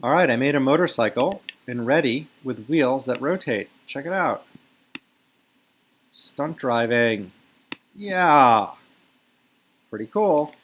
All right, I made a motorcycle and Ready with wheels that rotate. Check it out. Stunt driving. Yeah. Pretty cool.